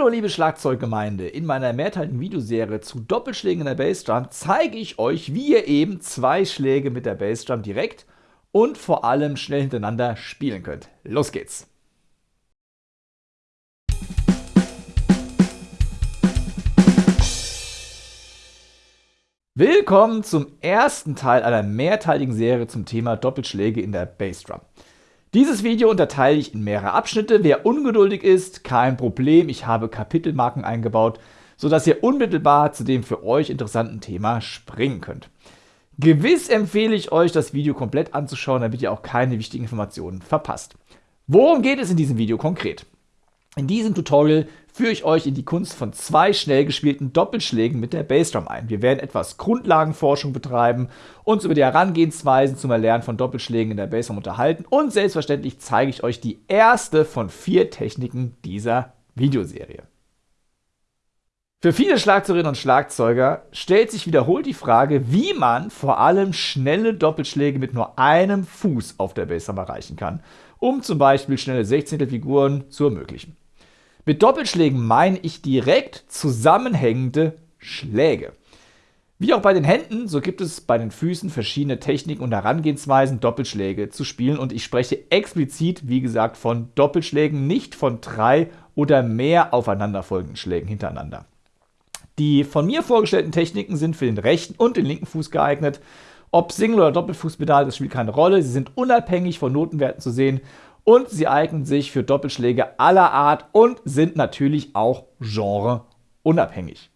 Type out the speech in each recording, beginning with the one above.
Hallo liebe Schlagzeuggemeinde, in meiner mehrteiligen Videoserie zu Doppelschlägen in der Bassdrum zeige ich euch, wie ihr eben zwei Schläge mit der Bassdrum direkt und vor allem schnell hintereinander spielen könnt. Los geht's! Willkommen zum ersten Teil einer mehrteiligen Serie zum Thema Doppelschläge in der Bassdrum. Dieses Video unterteile ich in mehrere Abschnitte. Wer ungeduldig ist, kein Problem. Ich habe Kapitelmarken eingebaut, sodass ihr unmittelbar zu dem für euch interessanten Thema springen könnt. Gewiss empfehle ich euch, das Video komplett anzuschauen, damit ihr auch keine wichtigen Informationen verpasst. Worum geht es in diesem Video konkret? In diesem Tutorial führe ich euch in die Kunst von zwei schnell gespielten Doppelschlägen mit der Bassdrum ein. Wir werden etwas Grundlagenforschung betreiben, uns über die Herangehensweisen zum Erlernen von Doppelschlägen in der Bassdrum unterhalten und selbstverständlich zeige ich euch die erste von vier Techniken dieser Videoserie. Für viele Schlagzeugerinnen und Schlagzeuger stellt sich wiederholt die Frage, wie man vor allem schnelle Doppelschläge mit nur einem Fuß auf der Bassdrum erreichen kann, um zum Beispiel schnelle Sechzehntelfiguren zu ermöglichen. Mit Doppelschlägen meine ich direkt zusammenhängende Schläge. Wie auch bei den Händen, so gibt es bei den Füßen verschiedene Techniken und Herangehensweisen, Doppelschläge zu spielen. Und ich spreche explizit, wie gesagt, von Doppelschlägen, nicht von drei oder mehr aufeinanderfolgenden Schlägen hintereinander. Die von mir vorgestellten Techniken sind für den rechten und den linken Fuß geeignet. Ob Single- oder Doppelfußpedal, das spielt keine Rolle. Sie sind unabhängig von Notenwerten zu sehen und sie eignen sich für Doppelschläge aller Art und sind natürlich auch genreunabhängig.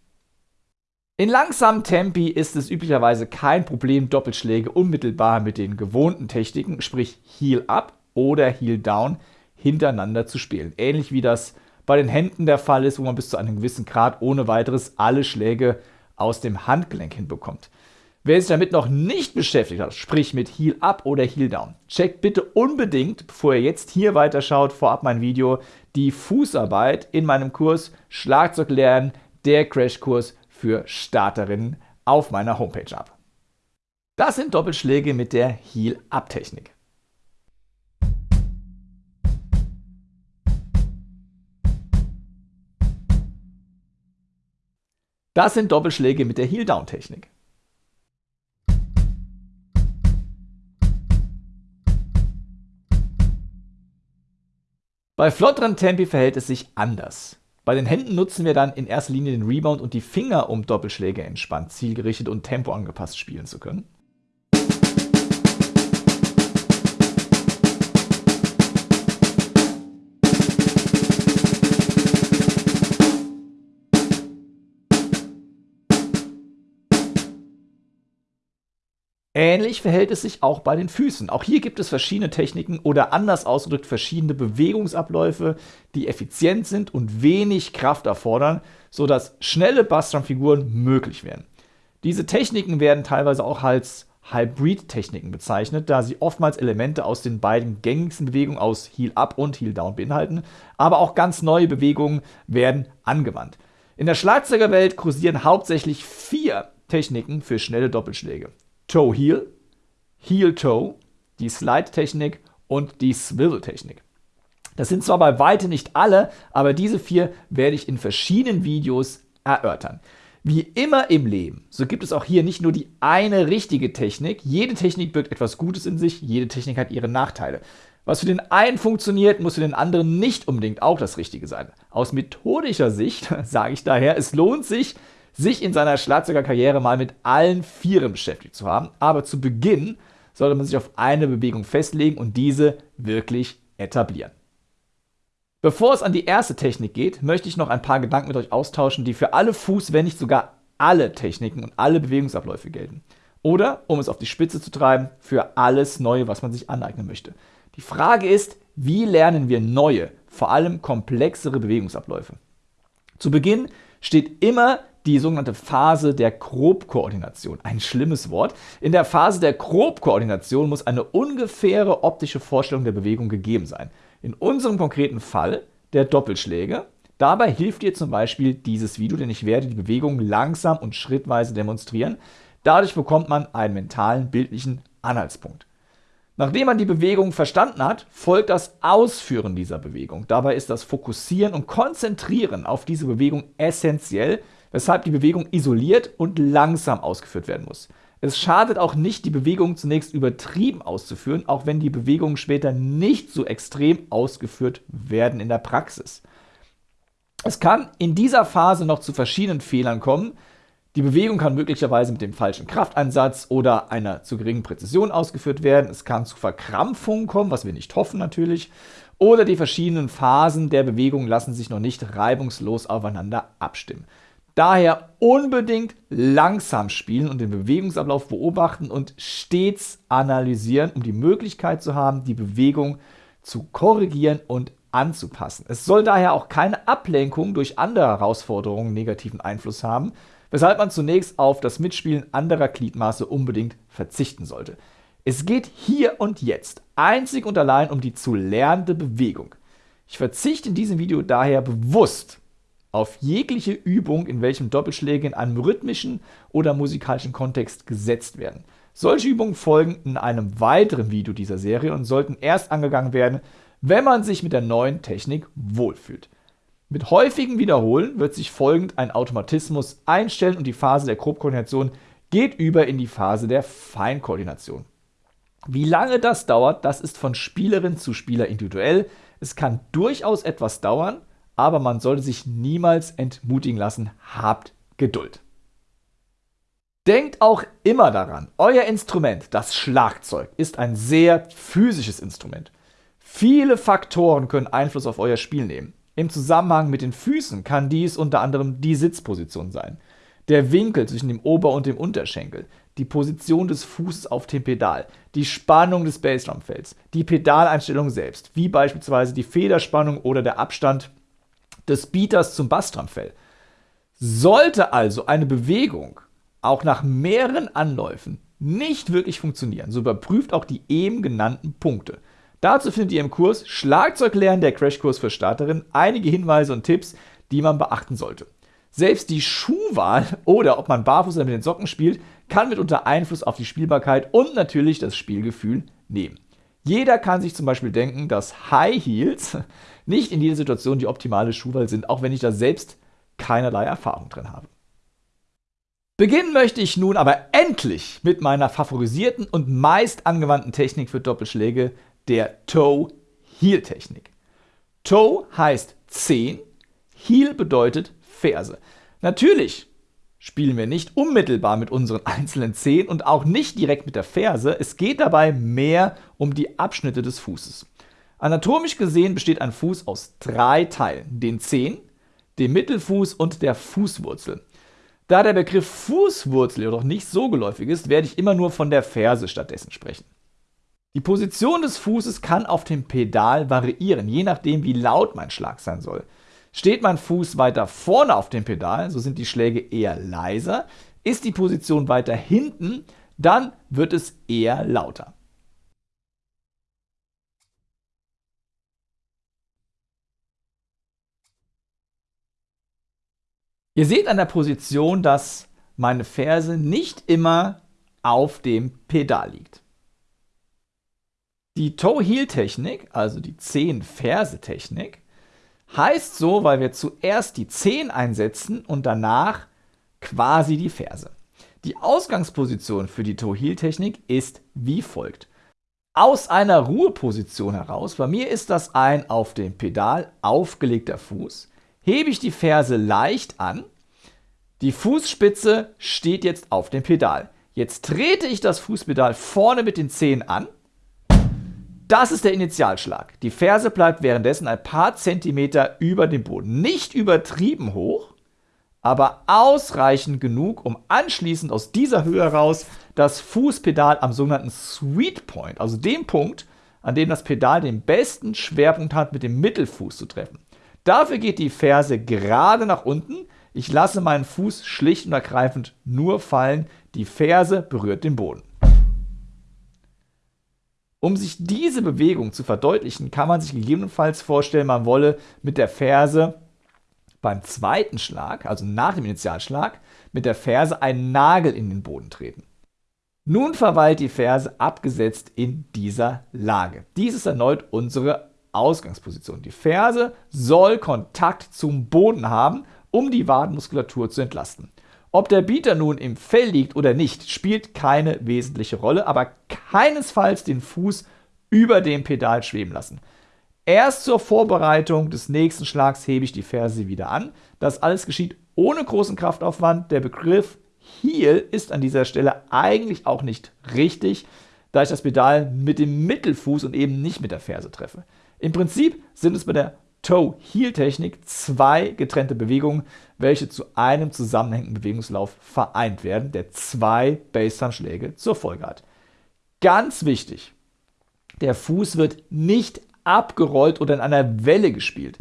In langsamen Tempi ist es üblicherweise kein Problem, Doppelschläge unmittelbar mit den gewohnten Techniken, sprich Heel Up oder Heel Down, hintereinander zu spielen. Ähnlich wie das bei den Händen der Fall ist, wo man bis zu einem gewissen Grad ohne weiteres alle Schläge aus dem Handgelenk hinbekommt. Wer sich damit noch nicht beschäftigt hat, sprich mit Heel Up oder Heel Down, checkt bitte unbedingt, bevor ihr jetzt hier weiterschaut, vorab mein Video, die Fußarbeit in meinem Kurs Schlagzeug lernen, der Crashkurs für Starterinnen auf meiner Homepage ab. Das sind Doppelschläge mit der Heel Das sind Doppelschläge mit der Heel Down Technik. Bei flotteren Tempi verhält es sich anders. Bei den Händen nutzen wir dann in erster Linie den Rebound und die Finger, um Doppelschläge entspannt, zielgerichtet und tempoangepasst spielen zu können. Ähnlich verhält es sich auch bei den Füßen. Auch hier gibt es verschiedene Techniken oder anders ausgedrückt verschiedene Bewegungsabläufe, die effizient sind und wenig Kraft erfordern, sodass schnelle Bassdrum-Figuren möglich werden. Diese Techniken werden teilweise auch als Hybrid-Techniken bezeichnet, da sie oftmals Elemente aus den beiden gängigsten Bewegungen aus Heel Up und Heel Down beinhalten, aber auch ganz neue Bewegungen werden angewandt. In der Schlagzeugerwelt kursieren hauptsächlich vier Techniken für schnelle Doppelschläge. Toe-Heel, Heel-Toe, die Slide-Technik und die Swivel-Technik. Das sind zwar bei weitem nicht alle, aber diese vier werde ich in verschiedenen Videos erörtern. Wie immer im Leben, so gibt es auch hier nicht nur die eine richtige Technik. Jede Technik birgt etwas Gutes in sich, jede Technik hat ihre Nachteile. Was für den einen funktioniert, muss für den anderen nicht unbedingt auch das Richtige sein. Aus methodischer Sicht sage ich daher, es lohnt sich, sich in seiner Schlagzeugerkarriere mal mit allen Vieren beschäftigt zu haben. Aber zu Beginn sollte man sich auf eine Bewegung festlegen und diese wirklich etablieren. Bevor es an die erste Technik geht, möchte ich noch ein paar Gedanken mit euch austauschen, die für alle Fuß, wenn nicht sogar alle Techniken und alle Bewegungsabläufe gelten. Oder, um es auf die Spitze zu treiben, für alles Neue, was man sich aneignen möchte. Die Frage ist, wie lernen wir neue, vor allem komplexere Bewegungsabläufe? Zu Beginn steht immer die sogenannte Phase der Grobkoordination. Ein schlimmes Wort. In der Phase der Grobkoordination muss eine ungefähre optische Vorstellung der Bewegung gegeben sein. In unserem konkreten Fall der Doppelschläge. Dabei hilft dir zum Beispiel dieses Video, denn ich werde die Bewegung langsam und schrittweise demonstrieren. Dadurch bekommt man einen mentalen, bildlichen Anhaltspunkt. Nachdem man die Bewegung verstanden hat, folgt das Ausführen dieser Bewegung. Dabei ist das Fokussieren und Konzentrieren auf diese Bewegung essentiell, weshalb die Bewegung isoliert und langsam ausgeführt werden muss. Es schadet auch nicht, die Bewegung zunächst übertrieben auszuführen, auch wenn die Bewegungen später nicht so extrem ausgeführt werden in der Praxis. Es kann in dieser Phase noch zu verschiedenen Fehlern kommen, die Bewegung kann möglicherweise mit dem falschen Krafteinsatz oder einer zu geringen Präzision ausgeführt werden. Es kann zu Verkrampfungen kommen, was wir nicht hoffen natürlich. Oder die verschiedenen Phasen der Bewegung lassen sich noch nicht reibungslos aufeinander abstimmen. Daher unbedingt langsam spielen und den Bewegungsablauf beobachten und stets analysieren, um die Möglichkeit zu haben, die Bewegung zu korrigieren und anzupassen. Es soll daher auch keine Ablenkung durch andere Herausforderungen negativen Einfluss haben, weshalb man zunächst auf das Mitspielen anderer Gliedmaße unbedingt verzichten sollte. Es geht hier und jetzt einzig und allein um die zu lernende Bewegung. Ich verzichte in diesem Video daher bewusst auf jegliche Übung, in welchem Doppelschläge in einem rhythmischen oder musikalischen Kontext gesetzt werden. Solche Übungen folgen in einem weiteren Video dieser Serie und sollten erst angegangen werden, wenn man sich mit der neuen Technik wohlfühlt. Mit häufigem Wiederholen wird sich folgend ein Automatismus einstellen und die Phase der Grobkoordination geht über in die Phase der Feinkoordination. Wie lange das dauert, das ist von Spielerin zu Spieler individuell. Es kann durchaus etwas dauern, aber man sollte sich niemals entmutigen lassen. Habt Geduld. Denkt auch immer daran, euer Instrument, das Schlagzeug, ist ein sehr physisches Instrument. Viele Faktoren können Einfluss auf euer Spiel nehmen. Im Zusammenhang mit den Füßen kann dies unter anderem die Sitzposition sein, der Winkel zwischen dem Ober- und dem Unterschenkel, die Position des Fußes auf dem Pedal, die Spannung des Bassdrumfelds, die Pedaleinstellung selbst, wie beispielsweise die Federspannung oder der Abstand des Beaters zum Bassdrumfell. Sollte also eine Bewegung auch nach mehreren Anläufen nicht wirklich funktionieren, so überprüft auch die eben genannten Punkte. Dazu findet ihr im Kurs Schlagzeug lernen, der Crashkurs für Starterinnen, einige Hinweise und Tipps, die man beachten sollte. Selbst die Schuhwahl oder ob man barfuß oder mit den Socken spielt, kann mitunter Einfluss auf die Spielbarkeit und natürlich das Spielgefühl nehmen. Jeder kann sich zum Beispiel denken, dass High Heels nicht in jeder Situation die optimale Schuhwahl sind, auch wenn ich da selbst keinerlei Erfahrung drin habe. Beginnen möchte ich nun aber endlich mit meiner favorisierten und meist angewandten Technik für Doppelschläge, der Toe-Heel-Technik. Toe heißt Zehen, Heel bedeutet Ferse. Natürlich spielen wir nicht unmittelbar mit unseren einzelnen Zehen und auch nicht direkt mit der Ferse. Es geht dabei mehr um die Abschnitte des Fußes. Anatomisch gesehen besteht ein Fuß aus drei Teilen, den Zehen, dem Mittelfuß und der Fußwurzel. Da der Begriff Fußwurzel jedoch nicht so geläufig ist, werde ich immer nur von der Ferse stattdessen sprechen. Die Position des Fußes kann auf dem Pedal variieren, je nachdem wie laut mein Schlag sein soll. Steht mein Fuß weiter vorne auf dem Pedal, so sind die Schläge eher leiser. Ist die Position weiter hinten, dann wird es eher lauter. Ihr seht an der Position, dass meine Ferse nicht immer auf dem Pedal liegt. Die Toe-Heel-Technik, also die Zehen-Ferse-Technik, heißt so, weil wir zuerst die Zehen einsetzen und danach quasi die Ferse. Die Ausgangsposition für die Toe-Heel-Technik ist wie folgt. Aus einer Ruheposition heraus, bei mir ist das ein auf dem Pedal aufgelegter Fuß, hebe ich die Ferse leicht an, die Fußspitze steht jetzt auf dem Pedal. Jetzt trete ich das Fußpedal vorne mit den Zehen an das ist der Initialschlag. Die Ferse bleibt währenddessen ein paar Zentimeter über dem Boden. Nicht übertrieben hoch, aber ausreichend genug, um anschließend aus dieser Höhe heraus das Fußpedal am sogenannten Sweet Point, also dem Punkt, an dem das Pedal den besten Schwerpunkt hat, mit dem Mittelfuß zu treffen. Dafür geht die Ferse gerade nach unten. Ich lasse meinen Fuß schlicht und ergreifend nur fallen. Die Ferse berührt den Boden. Um sich diese Bewegung zu verdeutlichen, kann man sich gegebenenfalls vorstellen, man wolle mit der Ferse beim zweiten Schlag, also nach dem Initialschlag, mit der Ferse einen Nagel in den Boden treten. Nun verweilt die Ferse abgesetzt in dieser Lage. Dies ist erneut unsere Ausgangsposition. Die Ferse soll Kontakt zum Boden haben, um die Wadenmuskulatur zu entlasten. Ob der Bieter nun im Fell liegt oder nicht, spielt keine wesentliche Rolle, aber keinesfalls den Fuß über dem Pedal schweben lassen. Erst zur Vorbereitung des nächsten Schlags hebe ich die Ferse wieder an. Das alles geschieht ohne großen Kraftaufwand. Der Begriff Heel ist an dieser Stelle eigentlich auch nicht richtig, da ich das Pedal mit dem Mittelfuß und eben nicht mit der Ferse treffe. Im Prinzip sind es bei der Toe-Heel-Technik zwei getrennte Bewegungen, welche zu einem zusammenhängenden Bewegungslauf vereint werden, der zwei Bassdrum-Schläge zur Folge hat. Ganz wichtig, der Fuß wird nicht abgerollt oder in einer Welle gespielt.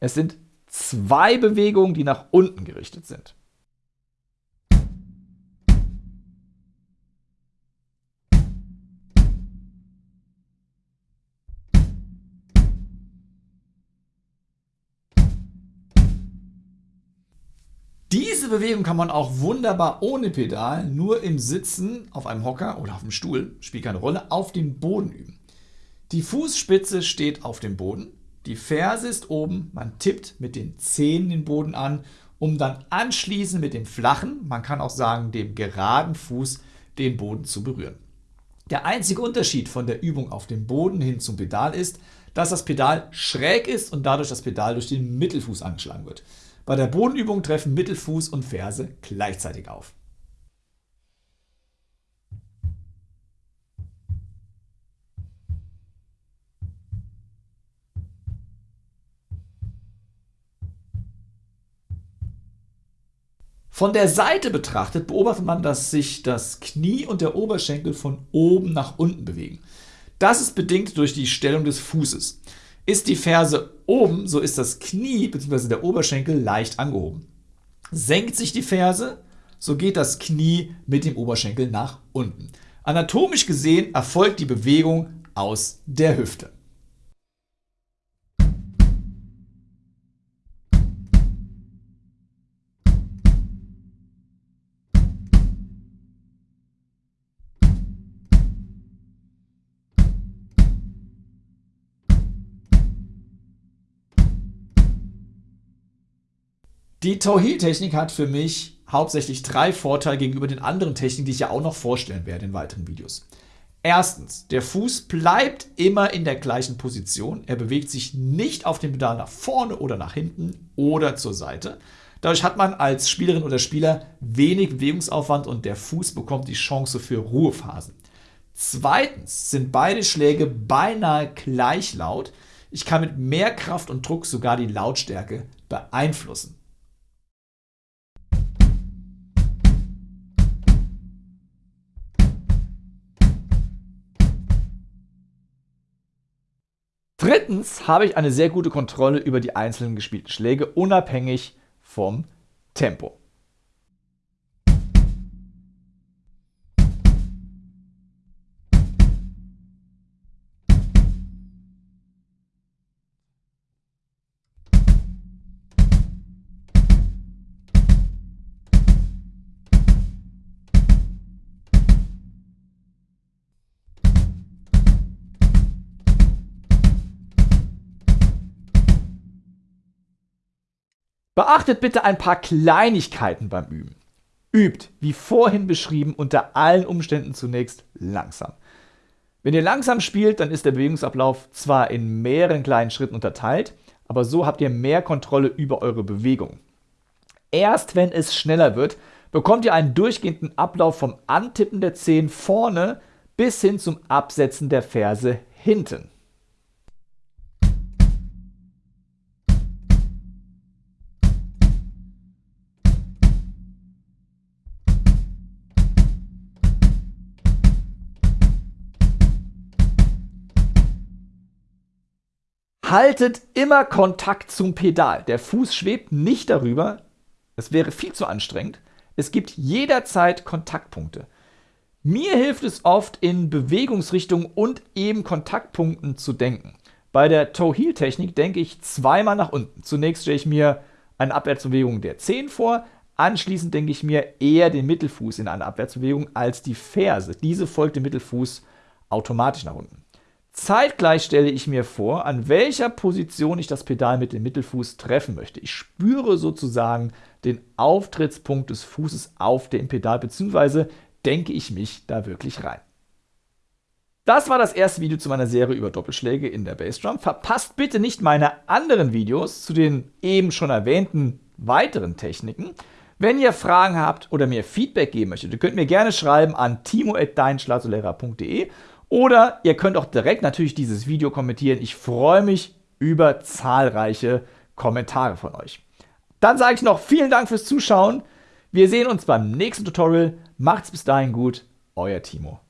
Es sind zwei Bewegungen, die nach unten gerichtet sind. Diese Bewegung kann man auch wunderbar ohne Pedal, nur im Sitzen auf einem Hocker oder auf dem Stuhl, spielt keine Rolle, auf dem Boden üben. Die Fußspitze steht auf dem Boden, die Ferse ist oben, man tippt mit den Zehen den Boden an, um dann anschließend mit dem flachen, man kann auch sagen dem geraden Fuß, den Boden zu berühren. Der einzige Unterschied von der Übung auf dem Boden hin zum Pedal ist, dass das Pedal schräg ist und dadurch das Pedal durch den Mittelfuß angeschlagen wird. Bei der Bodenübung treffen Mittelfuß und Ferse gleichzeitig auf. Von der Seite betrachtet beobachtet man, dass sich das Knie und der Oberschenkel von oben nach unten bewegen. Das ist bedingt durch die Stellung des Fußes. Ist die Ferse oben, so ist das Knie bzw. der Oberschenkel leicht angehoben. Senkt sich die Ferse, so geht das Knie mit dem Oberschenkel nach unten. Anatomisch gesehen erfolgt die Bewegung aus der Hüfte. Die Toe-Heel-Technik hat für mich hauptsächlich drei Vorteile gegenüber den anderen Techniken, die ich ja auch noch vorstellen werde in weiteren Videos. Erstens, der Fuß bleibt immer in der gleichen Position. Er bewegt sich nicht auf dem Pedal nach vorne oder nach hinten oder zur Seite. Dadurch hat man als Spielerin oder Spieler wenig Bewegungsaufwand und der Fuß bekommt die Chance für Ruhephasen. Zweitens sind beide Schläge beinahe gleich laut. Ich kann mit mehr Kraft und Druck sogar die Lautstärke beeinflussen. Drittens habe ich eine sehr gute Kontrolle über die einzelnen gespielten Schläge, unabhängig vom Tempo. Beachtet bitte ein paar Kleinigkeiten beim Üben. Übt, wie vorhin beschrieben, unter allen Umständen zunächst langsam. Wenn ihr langsam spielt, dann ist der Bewegungsablauf zwar in mehreren kleinen Schritten unterteilt, aber so habt ihr mehr Kontrolle über eure Bewegung. Erst wenn es schneller wird, bekommt ihr einen durchgehenden Ablauf vom Antippen der Zehen vorne bis hin zum Absetzen der Ferse hinten. Haltet immer Kontakt zum Pedal. Der Fuß schwebt nicht darüber. Das wäre viel zu anstrengend. Es gibt jederzeit Kontaktpunkte. Mir hilft es oft, in Bewegungsrichtung und eben Kontaktpunkten zu denken. Bei der Toe-Heel-Technik denke ich zweimal nach unten. Zunächst stelle ich mir eine Abwärtsbewegung der Zehen vor, Anschließend denke ich mir eher den Mittelfuß in einer Abwärtsbewegung als die Ferse. Diese folgt dem Mittelfuß automatisch nach unten. Zeitgleich stelle ich mir vor, an welcher Position ich das Pedal mit dem Mittelfuß treffen möchte. Ich spüre sozusagen den Auftrittspunkt des Fußes auf dem Pedal, beziehungsweise denke ich mich da wirklich rein. Das war das erste Video zu meiner Serie über Doppelschläge in der Bassdrum. Verpasst bitte nicht meine anderen Videos zu den eben schon erwähnten weiteren Techniken. Wenn ihr Fragen habt oder mir Feedback geben möchtet, ihr könnt mir gerne schreiben an timo.deinschlagzeuglehrer.de oder ihr könnt auch direkt natürlich dieses Video kommentieren. Ich freue mich über zahlreiche Kommentare von euch. Dann sage ich noch vielen Dank fürs Zuschauen. Wir sehen uns beim nächsten Tutorial. Macht's bis dahin gut. Euer Timo.